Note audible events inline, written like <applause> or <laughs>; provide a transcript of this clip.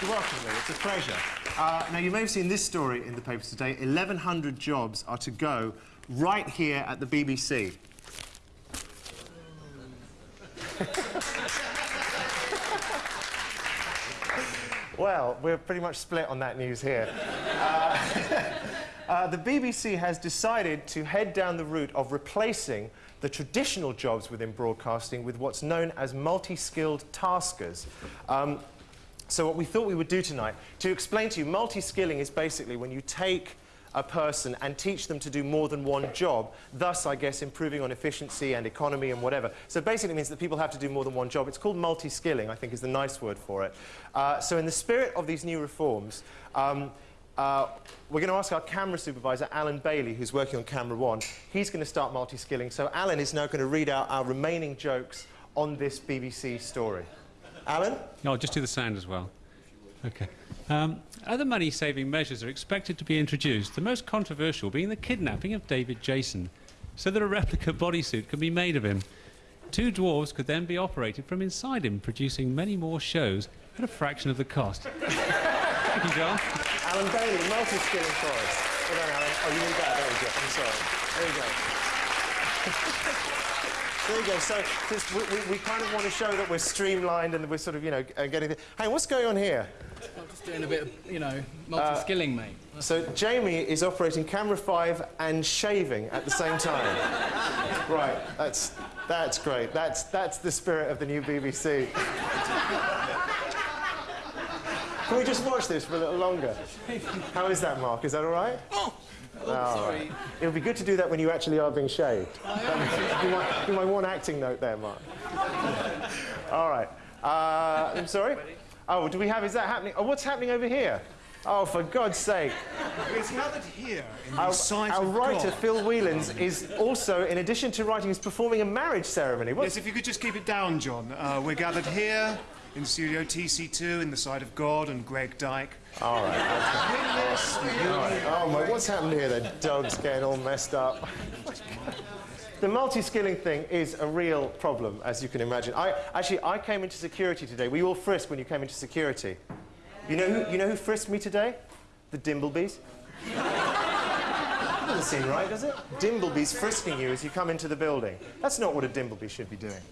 You're welcome, Lee. It's a pleasure. Uh, now, you may have seen this story in the papers today. 1,100 jobs are to go right here at the BBC. <laughs> well, we're pretty much split on that news here. Uh, <laughs> uh, the BBC has decided to head down the route of replacing the traditional jobs within broadcasting with what's known as multi-skilled taskers. Um, so what we thought we would do tonight, to explain to you, multi-skilling is basically when you take a person and teach them to do more than one job, thus, I guess, improving on efficiency and economy and whatever. So basically it means that people have to do more than one job. It's called multi-skilling, I think is the nice word for it. Uh, so in the spirit of these new reforms, um, uh, we're going to ask our camera supervisor, Alan Bailey, who's working on camera one. He's going to start multi-skilling. So Alan is now going to read out our remaining jokes on this BBC story. Alan? No, I'll just do the sound as well. Okay. Um, other money-saving measures are expected to be introduced, the most controversial being the kidnapping of David Jason, so that a replica bodysuit can be made of him. Two dwarves could then be operated from inside him, producing many more shows at a fraction of the cost. <laughs> Thank you, John. Alan Bailey, multi-skilling for us. Well done, Alan. Oh, you need that, don't you? I'm sorry. There you go. <laughs> There you go. So we, we, we, kind of want to show that we're streamlined and we're sort of, you know, uh, getting... Hey, what's going on here? I'm just doing a bit of, you know, multi-skilling, uh, mate. So Jamie is operating camera five and shaving at the same time. <laughs> right, that's, that's great. That's, that's the spirit of the new BBC. Can we just watch this for a little longer? How is that, Mark? Is that all right? Oh. Oh, sorry. It would be good to do that when you actually are being shaved. you, might, you might want an acting note there, Mark. All right. Uh, I'm sorry? Oh, do we have, is that happening? Oh, what's happening over here? Oh, for God's sake. It's gathered here in the our, sight our writer, God. Phil Whelans, is also, in addition to writing, is performing a marriage ceremony. What's... Yes, if you could just keep it down, John. Uh, we're gathered here in Studio TC2 in the sight of God and Greg Dyke. All right. Oh, my, what's happened here? The dog's getting all messed up. the multi-skilling thing is a real problem, as you can imagine. I, actually, I came into security today. We all frisked when you came into security. You know who, you know who frisked me today? The Dimblebys. doesn't seem right, does it? Dimblebys frisking you as you come into the building. That's not what a Dimbleby should be doing.